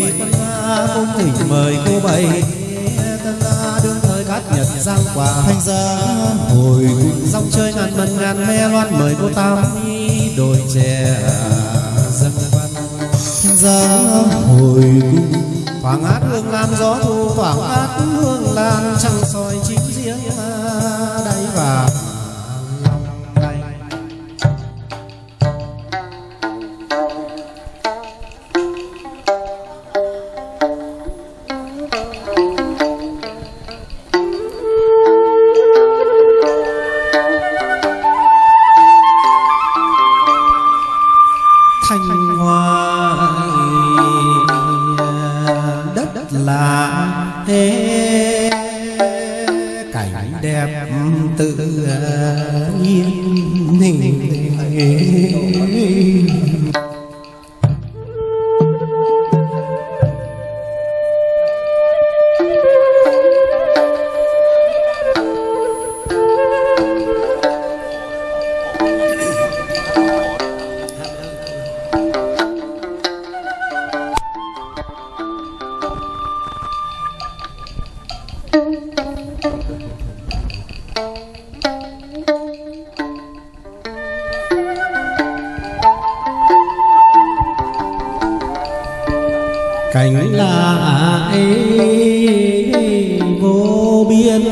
bảy tân la cung thỉnh mời cô bảy. Tân la đương thời cát nhật giang quả thanh gia hồi dòng chơi ngàn mần ngàn me loan mời cô tam đồi chè dân văn. Thanh gia hồi cung thoảng át hương lan gió thu thoảng át hương lan trăng soi chín riêng đáy và thanh hoa đất là thế cảnh đẹp tự nhiên. Cảnh là ấy vô biên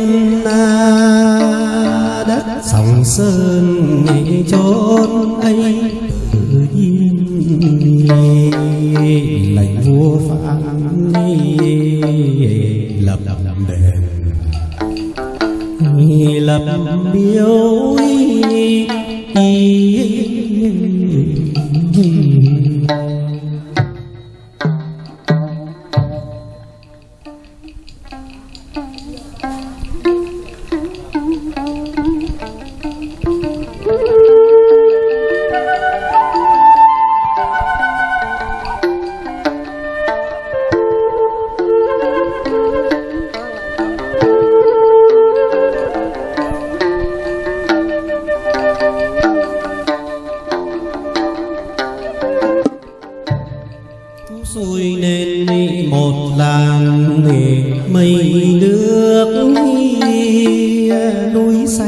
na đất Sông sơn chốn ấy, tự nhiên lệnh vua phán lập lập lập miếu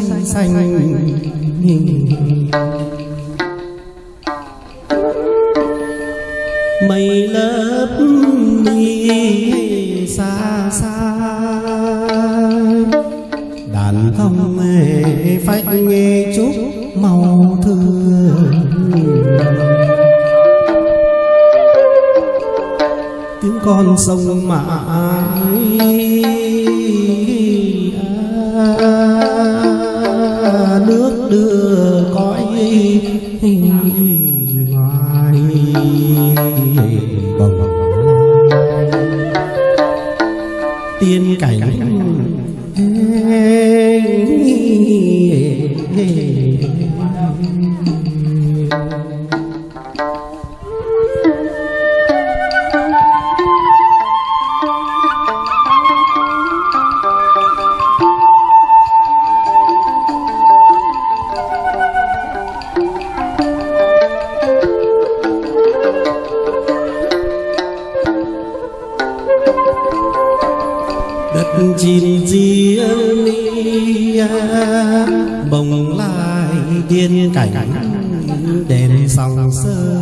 xanh xanh mây lớp đi xa xa. Đàn thông phách chúc màu thương. Tiếng con sông mãi à, nước đưa cõi ngoài. Bồng tiên cảnh sơ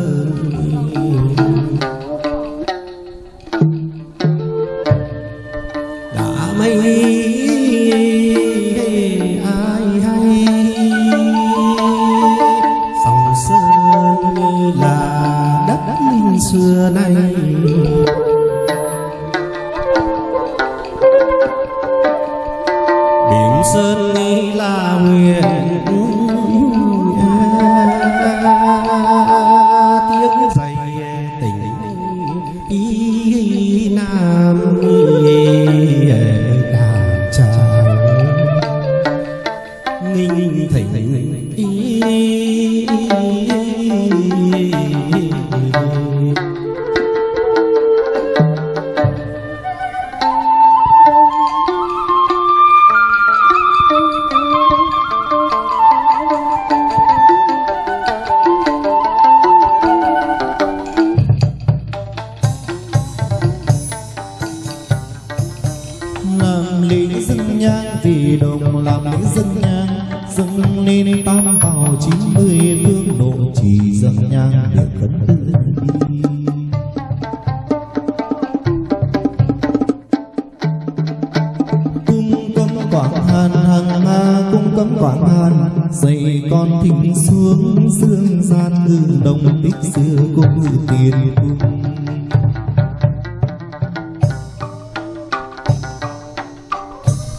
dày con thỉnh xuống dương gian ngư đồng tích xưa cung tiền cung.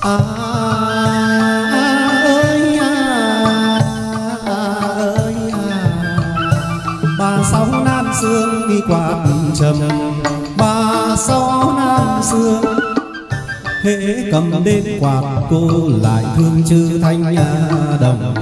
À, ơi à, ơi à. ba sáu nam sương đi qua trầm. Ba sáu nam sương hễ cầm đêm quạt cô lại thương chữ thanh nhà đồng.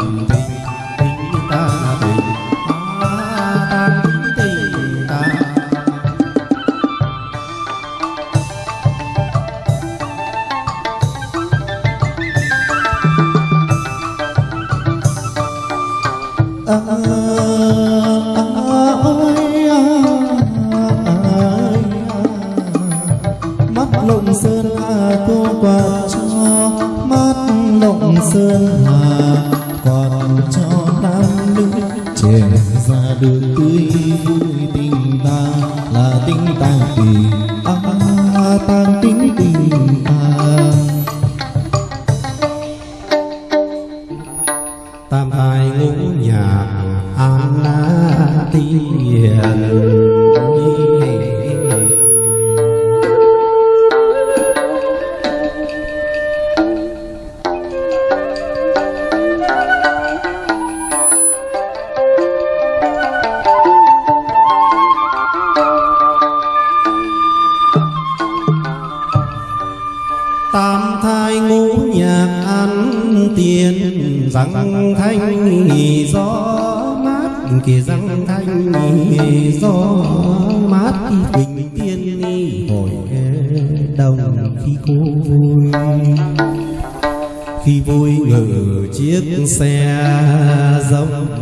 Tình tình răng thanh nghỉ gió mát, kìa răng thanh nghỉ gió mát bình tiên hồi đồng khi cô vui. Khi vui ngự chiếc xe rông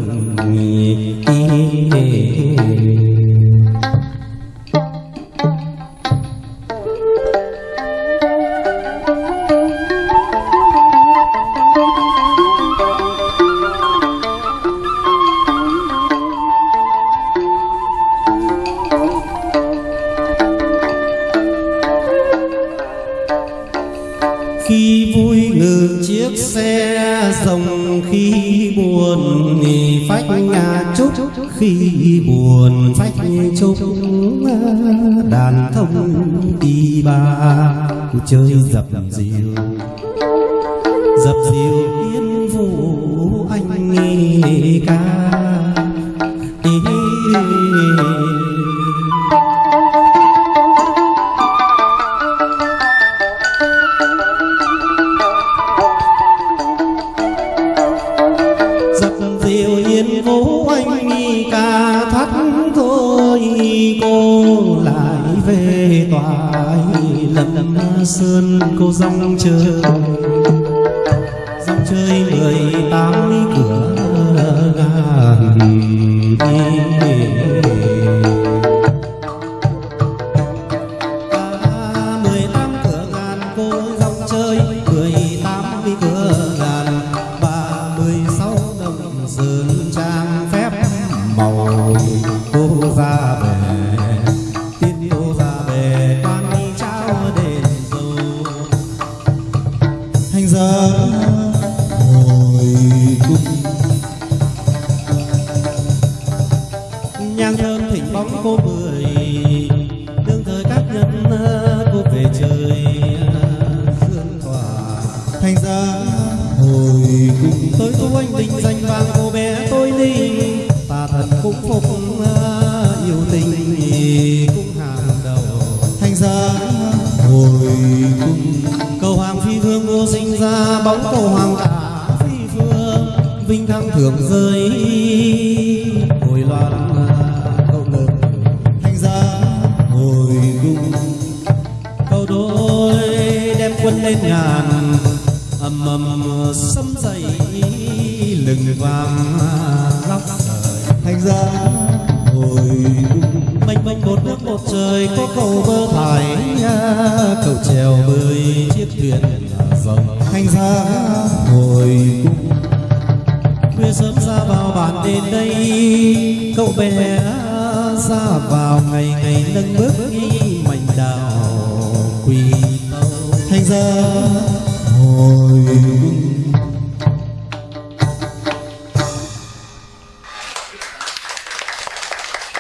chiếc xe rồng khi buồn thì phách nhà trúc khi buồn phách trúc đàn thông đi ba. Chơi dập diều dập diều yên vũ anh ca. về tòa lâm sơn cô dòng chơi. Dòng chơi mười tám cửa ngàn bóng cô mười. Đương thời các nhân cô về trời à, dương tỏa. Thành ra hồi cùng tới tu anh tình danh vàng cô bé tôi linh ta thật cũng phục à, yêu tình cũng hàng đầu. Thành ra hồi cùng, cầu hoàng phi vương vô sinh ra, bóng cầu hoàng cả phi phương, vinh thăng thưởng rơi quân lên ngàn ầm ầm sấm dậy lừng vàng trời thành ra hồi mênh mênh một nước một trời có cầu bơ thải cậu trèo bơi chiếc thuyền rồng thành ra hồi cung khuya sớm ra vào bản đến đây cậu bé ra vào ngày ngày nâng bước đi ra hồi